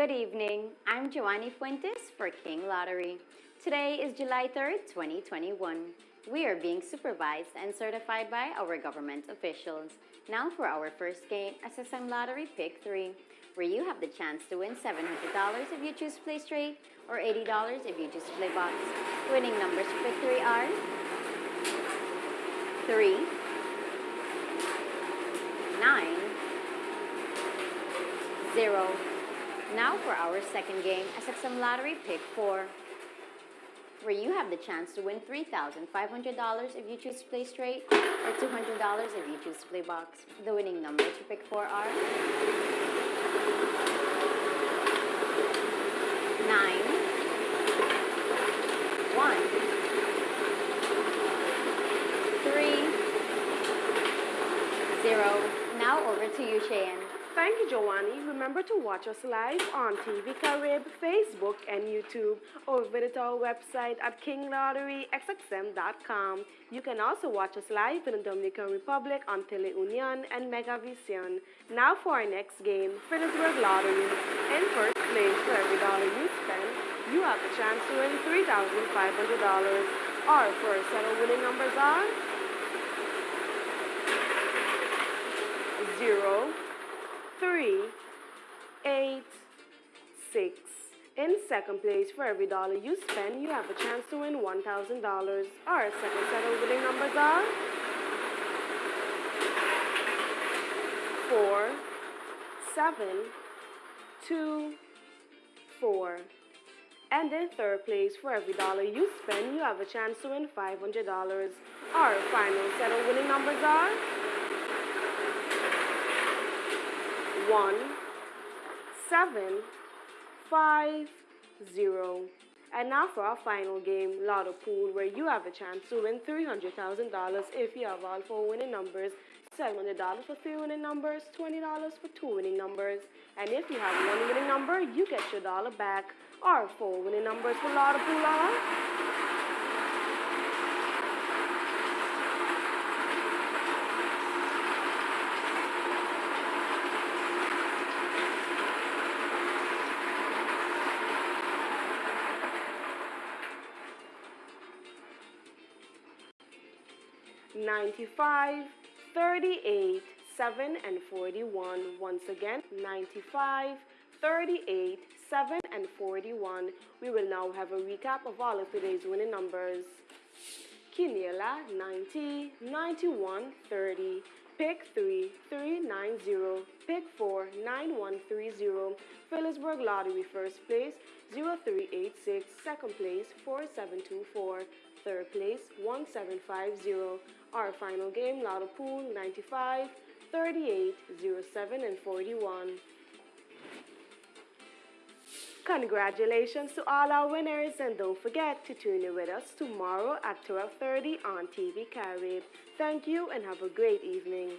Good evening. I'm Giovanni Fuentes for King Lottery. Today is July 3rd, 2021. We are being supervised and certified by our government officials. Now for our first game, SXM Lottery Pick 3, where you have the chance to win $700 if you choose Play Straight or $80 if you choose Play Box. Winning numbers for Pick 3 are 3, 9, 0. Now for our second game, SXM Lottery Pick 4, where you have the chance to win $3,500 if you choose to Play Straight or $200 if you choose to Play Box. The winning numbers for Pick 4 are 9, 1, 3, 0. Now over to you, Cheyenne. Thank you, Giovanni. Remember to watch us live on TV Carib, Facebook, and YouTube, or visit our website at kinglotteryxxm.com. You can also watch us live in the Dominican Republic on Teleunion and Megavision. Now for our next game, Philipsburg Lottery. In first place, for every dollar you spend, you have the chance to win $3,500. Our first set of winning numbers are 0, three, eight, six. In second place, for every dollar you spend, you have a chance to win $1,000. Our second set of winning numbers are four, seven, two, four. And in third place, for every dollar you spend, you have a chance to win $500. Our final set of winning numbers are one, seven, five, zero. And now for our final game, Lotto Pool, where you have a chance to win $300,000 if you have all four winning numbers, $700 for three winning numbers, $20 for two winning numbers. And if you have one winning number, you get your dollar back. Our four winning numbers for Lotto Pool are 95, 38, 7, and 41. Once again, 95, 38, 7, and 41. We will now have a recap of all of today's winning numbers. Quiniela, 90, 91, 30. Pick 3, 390. Pick 4, 9130. Philipsburg Lottery first place, 0386. Second place, 4724. Third place, 1750. Our final game, Lotto Pool, 95, 38, 07, and 41. Congratulations to all our winners and don't forget to tune in with us tomorrow at 12.30 on TV Carib. Thank you and have a great evening.